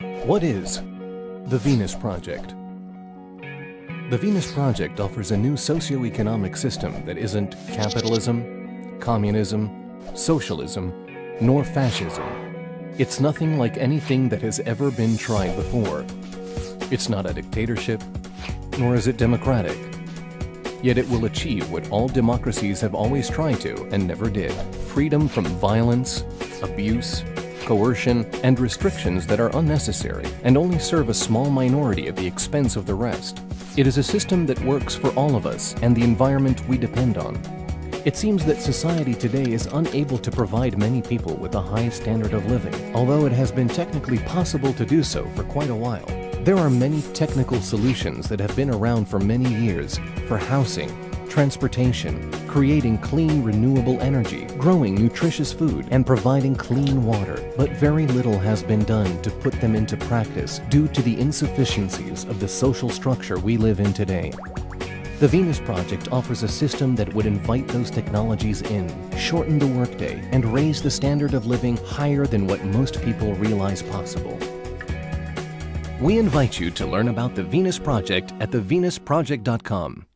What is the Venus Project? The Venus Project offers a new socio-economic system that isn't capitalism, communism, socialism, nor fascism. It's nothing like anything that has ever been tried before. It's not a dictatorship, nor is it democratic. Yet it will achieve what all democracies have always tried to and never did. Freedom from violence, abuse, coercion, and restrictions that are unnecessary and only serve a small minority at the expense of the rest. It is a system that works for all of us and the environment we depend on. It seems that society today is unable to provide many people with a high standard of living, although it has been technically possible to do so for quite a while. There are many technical solutions that have been around for many years for housing, transportation, creating clean renewable energy, growing nutritious food, and providing clean water. But very little has been done to put them into practice due to the insufficiencies of the social structure we live in today. The Venus Project offers a system that would invite those technologies in, shorten the workday, and raise the standard of living higher than what most people realize possible. We invite you to learn about the Venus Project at thevenusproject.com.